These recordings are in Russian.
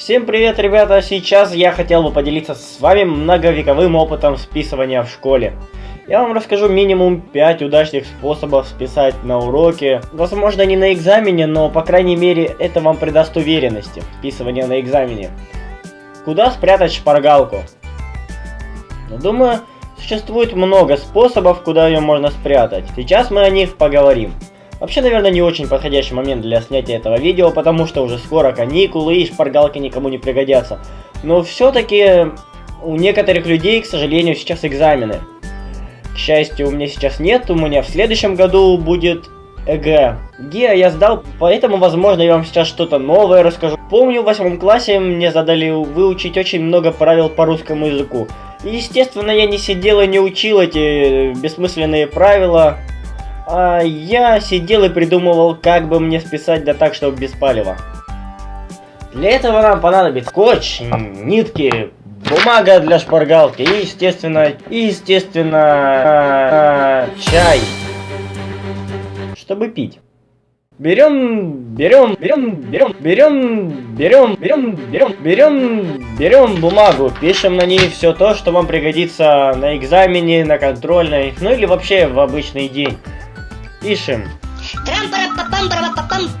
Всем привет, ребята! Сейчас я хотел бы поделиться с вами многовековым опытом списывания в школе. Я вам расскажу минимум 5 удачных способов списать на уроке. Возможно не на экзамене, но по крайней мере это вам придаст уверенности. Списывание на экзамене. Куда спрятать шпаргалку? Ну, думаю, существует много способов, куда ее можно спрятать. Сейчас мы о них поговорим. Вообще, наверное, не очень подходящий момент для снятия этого видео, потому что уже скоро каникулы и шпаргалки никому не пригодятся. Но все-таки у некоторых людей, к сожалению, сейчас экзамены. К счастью, у меня сейчас нет, у меня в следующем году будет ЭГЭ. ГИА я сдал, поэтому, возможно, я вам сейчас что-то новое расскажу. Помню, в восьмом классе мне задали выучить очень много правил по русскому языку. Естественно, я не сидел и не учил эти бессмысленные правила. А я сидел и придумывал, как бы мне списать да так, чтобы без палева. Для этого нам понадобится скотч, нитки, бумага для шпаргалки и, естественно, естественно, а, а, чай, чтобы пить. Берем, берем, берем, берем, берем, берем, берем, берем, берем, берем бумагу, пишем на ней все то, что вам пригодится на экзамене, на контрольной, ну или вообще в обычный день. Пишем.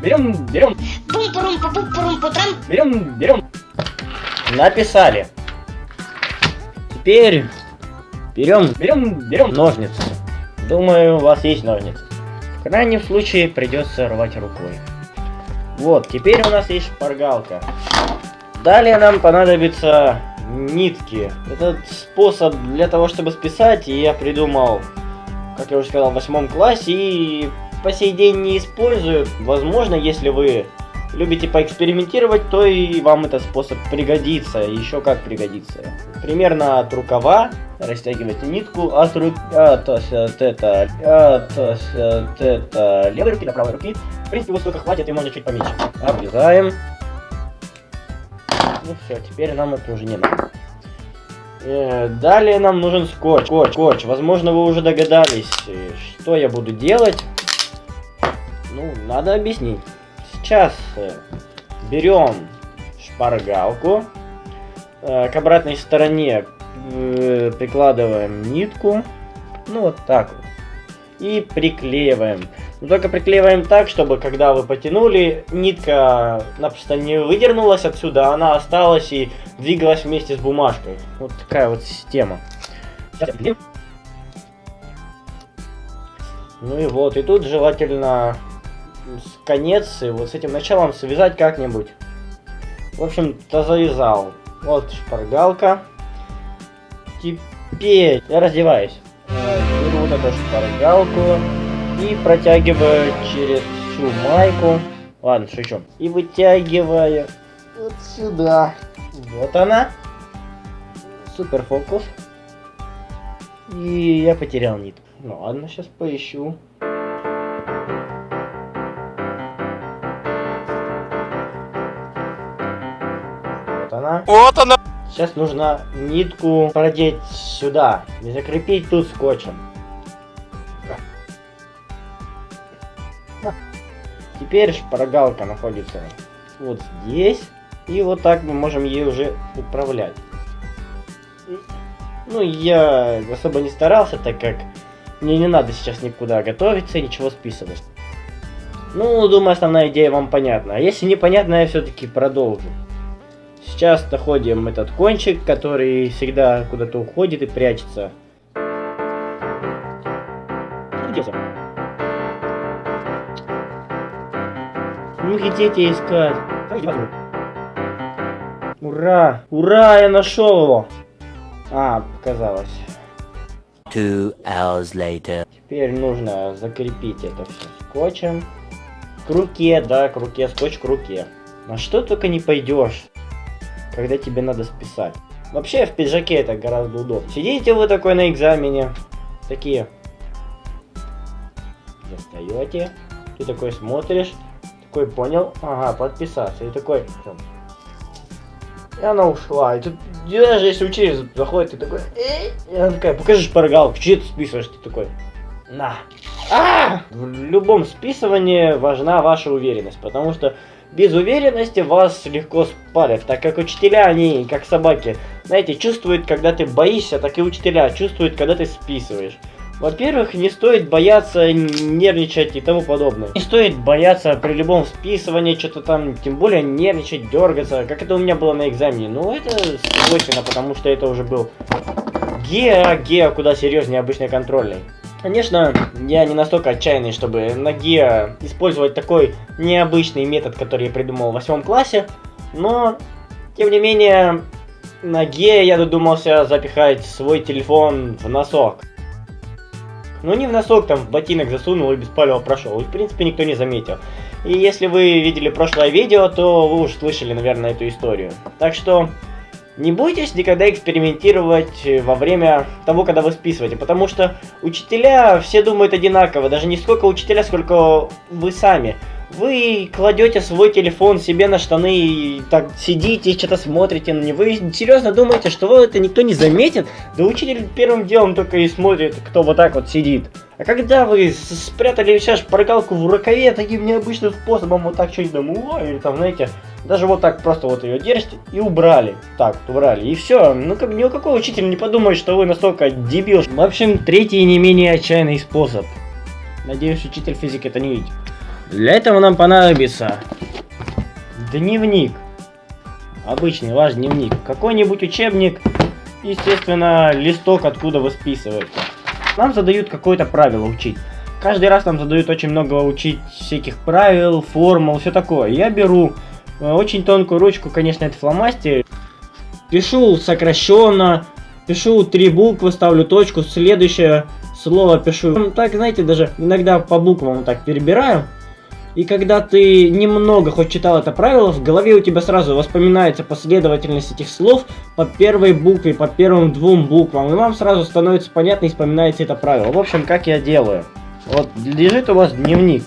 Берем, берем. Берем, берем. Написали. Теперь берем, берем, берем ножницы. Думаю, у вас есть ножницы. В крайнем случае придется рвать рукой. Вот, теперь у нас есть шпаргалка. Далее нам понадобится нитки. Этот способ для того, чтобы списать, я придумал как я уже сказал, в восьмом классе и по сей день не использую. Возможно, если вы любите поэкспериментировать, то и вам этот способ пригодится. Еще как пригодится. Примерно от рукава растягивайте нитку от, ру... от, от, это, от, от это, левой руки до правой руки. В принципе, вот столько хватит, и можно чуть поменьше. Обрезаем. Ну все, теперь нам это уже не надо. Э, далее нам нужен скотч. Скотч, скотч. Возможно, вы уже догадались, э, что я буду делать. Ну, надо объяснить. Сейчас э, берем шпаргалку. К обратной стороне прикладываем нитку. Ну, вот так вот. И приклеиваем. Но только приклеиваем так, чтобы когда вы потянули, нитка напросто не выдернулась отсюда, она осталась и двигалась вместе с бумажкой. Вот такая вот система. Ну и вот, и тут желательно конец, и вот с этим началом связать как-нибудь. В общем-то завязал. Вот шпаргалка. Теперь я раздеваюсь. Беру вот эту шпаргалку и протягиваю через всю майку. Ладно, шучу. И вытягиваю вот сюда. Вот она. Супер фокус. И я потерял нитку. Ну ладно, сейчас поищу. Вот она. Вот она. Сейчас нужно нитку продеть сюда. И закрепить тут скотчем. Теперь шпаргалка находится вот здесь. И вот так мы можем ей уже управлять. Ну, я особо не старался, так как мне не надо сейчас никуда готовиться и ничего списывать. Ну, думаю, основная идея вам понятна. А если непонятно, я все-таки продолжу. Сейчас находим этот кончик, который всегда куда-то уходит и прячется. Где Ну идите искать. Ура! Ура, я нашел его! А, показалось. Two hours later. Теперь нужно закрепить это все скотчем. К руке, да, к руке, скотч к руке. На что только не пойдешь, когда тебе надо списать. Вообще в пиджаке это гораздо удобнее. Сидите вы такой на экзамене, такие. Достаете, ты такой смотришь, такой понял, ага, подписаться. И такой, и она ушла. И тут даже если учитель заходит, ты такой, эй, и она такая, покажи шпаргалку, что ты списываешь? Ты такой, на. А! В любом списывании важна ваша уверенность, потому что без уверенности вас легко спалят, так как учителя, они как собаки, знаете, чувствуют, когда ты боишься, так и учителя чувствуют, когда ты списываешь. Во-первых, не стоит бояться нервничать и тому подобное. Не стоит бояться при любом списывании, что-то там, тем более нервничать, дергаться, как это у меня было на экзамене. Ну, это свойственно, потому что это уже был гео, гео куда серьезнее обычной контрольной. Конечно, я не настолько отчаянный, чтобы на гео использовать такой необычный метод, который я придумал в восьмом классе, но, тем не менее, на гео я додумался запихать свой телефон в носок. Ну не в носок, там в ботинок засунул и без палева прошел. И в принципе никто не заметил. И если вы видели прошлое видео, то вы уже слышали, наверное, эту историю. Так что не бойтесь никогда экспериментировать во время того, когда вы списываете, потому что учителя все думают одинаково, даже не сколько учителя, сколько вы сами. Вы кладете свой телефон себе на штаны и так сидите, что-то смотрите на него. Вы серьезно думаете, что вы это никто не заметит? Да учитель первым делом только и смотрит, кто вот так вот сидит. А когда вы спрятали сейчас шпаргалку в рукаве таким необычным способом, вот так что-нибудь там, или там, знаете, даже вот так просто вот ее держите и убрали. Так, убрали. И все. Ну, как ни у какого учителя не подумает, что вы настолько дебил. В общем, третий не менее отчаянный способ. Надеюсь, учитель физики это не видит. Для этого нам понадобится дневник. Обычный ваш дневник. Какой-нибудь учебник. Естественно, листок, откуда вы списываете. Нам задают какое-то правило учить. Каждый раз нам задают очень много учить всяких правил, формул, все такое. Я беру э, очень тонкую ручку, конечно, это фломастер. Пишу сокращенно, пишу три буквы, ставлю точку, следующее слово пишу. Так, знаете, даже иногда по буквам так перебираю. И когда ты немного хоть читал это правило, в голове у тебя сразу воспоминается последовательность этих слов по первой букве, по первым двум буквам. И вам сразу становится понятно и вспоминается это правило. В общем, как я делаю. Вот лежит у вас дневник.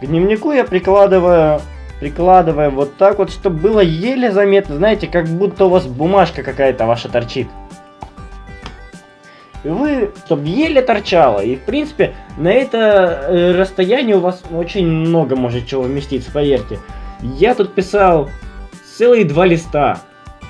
К дневнику я прикладываю, прикладываю вот так вот, чтобы было еле заметно. Знаете, как будто у вас бумажка какая-то ваша торчит вы, чтобы еле торчало. И, в принципе, на это э, расстояние у вас очень много может чего вместиться, поверьте. Я тут писал целые два листа.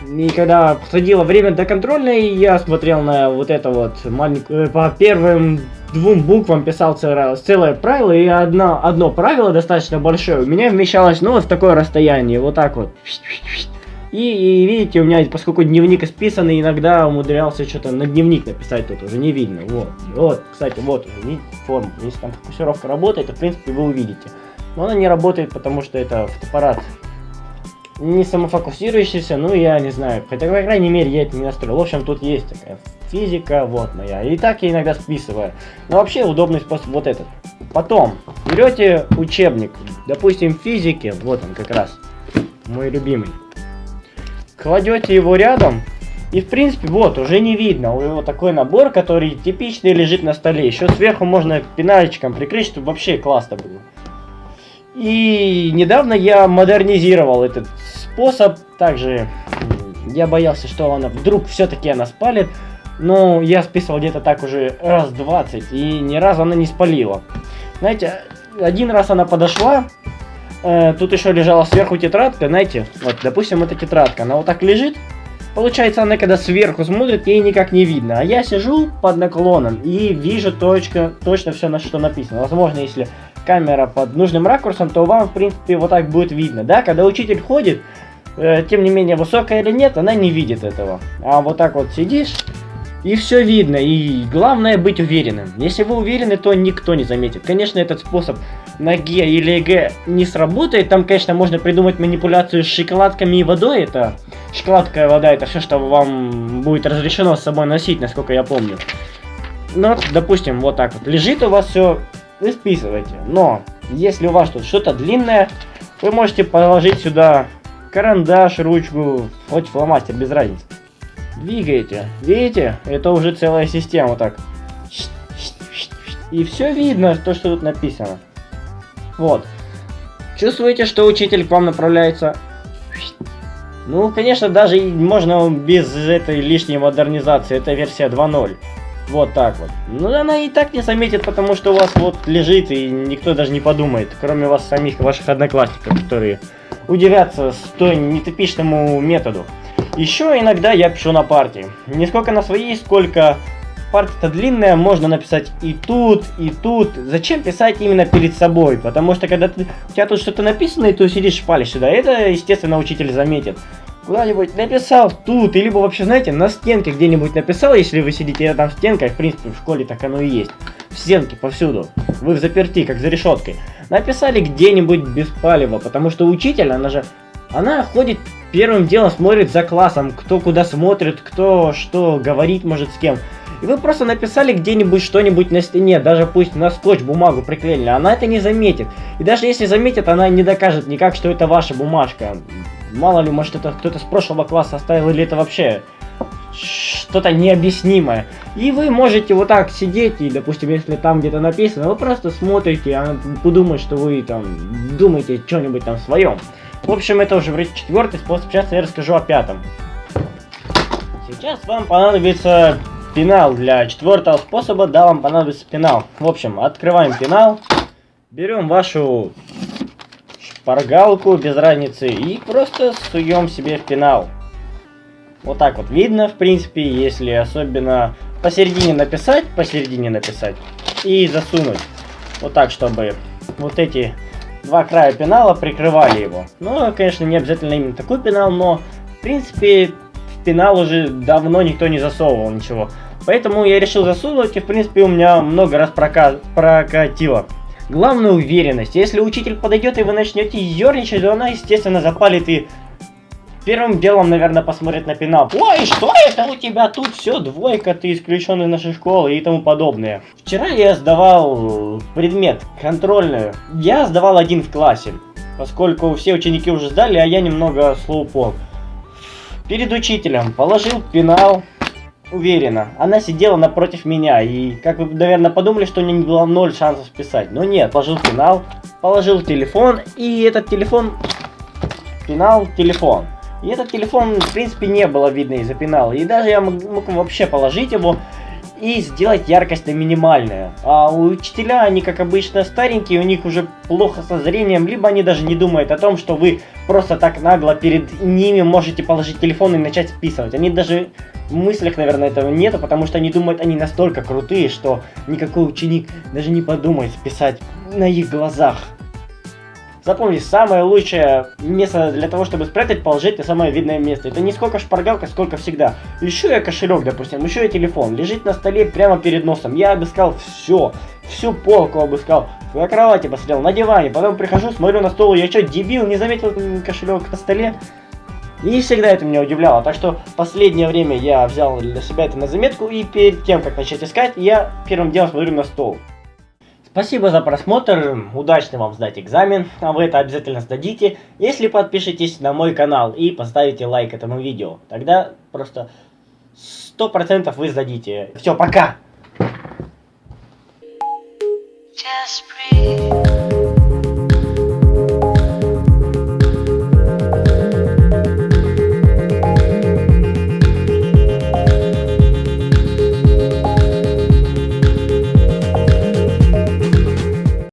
И когда подходило время до контрольной, я смотрел на вот это вот маленькое, э, по первым двум буквам писал целое, целое правило, и одно, одно правило достаточно большое у меня вмещалось, ну, вот в такое расстояние, вот так вот. И, и видите, у меня, поскольку дневник исписанный, иногда умудрялся что-то на дневник написать, тут уже не видно. Вот, вот, кстати, вот видите, форма. Если там фокусировка работает, то, в принципе, вы увидите. Но она не работает, потому что это фотоаппарат не самофокусирующийся, ну, я не знаю. Хотя, по крайней мере, я это не настроил. В общем, тут есть такая физика, вот моя. И так я иногда списываю. Но вообще удобный способ вот этот. Потом, берете учебник, допустим, физики, вот он как раз, мой любимый кладете его рядом, и в принципе, вот, уже не видно. У него такой набор, который типичный лежит на столе. Еще сверху можно пенальчиком прикрыть, чтобы вообще классно было. И недавно я модернизировал этот способ. Также я боялся, что она вдруг все-таки она спалит. Но я списывал где-то так уже раз 20, и ни разу она не спалила. Знаете, один раз она подошла, э, тут еще лежала сверху тетрадка, знаете, вот, допустим, эта тетрадка, она вот так лежит, Получается, она когда сверху смотрит, ей никак не видно. А я сижу под наклоном и вижу точка, точно все, на что написано. Возможно, если камера под нужным ракурсом, то вам, в принципе, вот так будет видно. Да, когда учитель ходит, э, тем не менее, высокая или нет, она не видит этого. А вот так вот сидишь, и все видно, и главное быть уверенным. Если вы уверены, то никто не заметит. Конечно, этот способ на Г или Г не сработает. Там, конечно, можно придумать манипуляцию с шоколадками и водой. Это шоколадка и вода, это все, что вам будет разрешено с собой носить, насколько я помню. Ну, допустим, вот так вот. Лежит у вас все, вы списываете. Но, если у вас тут что-то длинное, вы можете положить сюда карандаш, ручку, хоть фломастер, без разницы двигаете. Видите? Это уже целая система так. И все видно, то, что тут написано. Вот. Чувствуете, что учитель к вам направляется? Ну, конечно, даже можно без этой лишней модернизации. Это версия 2.0. Вот так вот. Ну, она и так не заметит, потому что у вас вот лежит, и никто даже не подумает, кроме вас самих, ваших одноклассников, которые удивятся столь нетипичному методу. Еще иногда я пишу на партии. Не сколько на своей, сколько партия-то длинная, можно написать и тут, и тут. Зачем писать именно перед собой? Потому что когда ты, у тебя тут что-то написано, и ты сидишь палишь сюда, это, естественно, учитель заметит куда-нибудь написал тут, или вообще, знаете, на стенке где-нибудь написал, если вы сидите рядом с стенкой, в принципе, в школе так оно и есть. В стенке повсюду. Вы в заперти, как за решеткой. Написали где-нибудь без палева, потому что учитель, она же, она ходит первым делом, смотрит за классом, кто куда смотрит, кто что говорит, может, с кем. И вы просто написали где-нибудь что-нибудь на стене, даже пусть на скотч бумагу приклеили, она это не заметит. И даже если заметит, она не докажет никак, что это ваша бумажка. Мало ли, может это кто-то с прошлого класса оставил, или это вообще что-то необъяснимое. И вы можете вот так сидеть, и, допустим, если там где-то написано, вы просто смотрите, а подумать, что вы там думаете что-нибудь там своем. В общем, это уже вроде четвертый способ, сейчас я расскажу о пятом. Сейчас вам понадобится пенал. Для четвертого способа, да, вам понадобится пенал. В общем, открываем пенал, берем вашу шпаргалку без разницы и просто суем себе в пенал. Вот так вот видно, в принципе, если особенно посередине написать, посередине написать и засунуть. Вот так, чтобы вот эти два края пенала прикрывали его. Ну, конечно, не обязательно именно такой пенал, но, в принципе, пенал уже давно никто не засовывал ничего. Поэтому я решил засунуть, и, в принципе, у меня много раз прока прокатило. Главное уверенность. Если учитель подойдет и вы начнете ерничать, то она, естественно, запалит и первым делом, наверное, посмотрит на пенал. Ой, что это у тебя тут все, двойка, ты исключен из нашей школы и тому подобное. Вчера я сдавал предмет, контрольную. Я сдавал один в классе, поскольку все ученики уже сдали, а я немного слоупол. Перед учителем положил пенал, уверена. Она сидела напротив меня, и как вы, наверное, подумали, что у нее не было ноль шансов писать. Но нет, положил пенал, положил телефон, и этот телефон... Пенал, телефон. И этот телефон, в принципе, не было видно из-за пенала. И даже я мог, мог вообще положить его и сделать яркость на минимальную. А учителя, они как обычно старенькие, у них уже плохо со зрением, либо они даже не думают о том, что вы просто так нагло перед ними можете положить телефон и начать списывать. Они даже в мыслях, наверное, этого нету, потому что они думают, они настолько крутые, что никакой ученик даже не подумает списать на их глазах. Запомни, самое лучшее место для того, чтобы спрятать, положить на самое видное место. Это не сколько шпаргалка, сколько всегда. Еще я кошелек, допустим, еще и телефон. Лежит на столе прямо перед носом. Я обыскал все. Всю полку обыскал. На кровати посмотрел, на диване. Потом прихожу, смотрю на стол. Я что, дебил, не заметил кошелек на столе? И всегда это меня удивляло. Так что последнее время я взял для себя это на заметку. И перед тем, как начать искать, я первым делом смотрю на стол. Спасибо за просмотр, удачно вам сдать экзамен, а вы это обязательно сдадите, если подпишитесь на мой канал и поставите лайк этому видео. Тогда просто 100% вы сдадите. Все, пока! Just breathe.